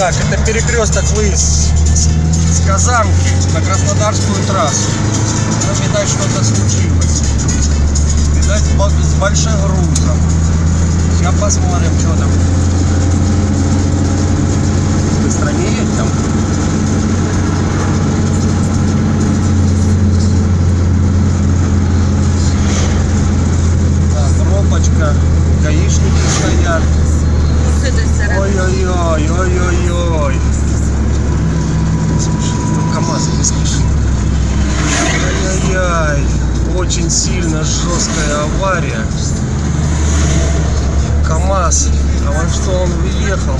Так, это перекресток выезд с, Казанки на Краснодарскую трассу. Там, видать, что-то случилось. Видать, с бо- с большим грузом. Сейчас посмотрим, что там. Быстро не едь там. Так, пробочка. Гаишники стоят. Этой стороны. Ой-ой-ой, ой-ой-ой. Ну КамАЗ не спешит. Ай-яй-яй. Очень сильно жесткая авария. КамАЗ. А во что он въехал?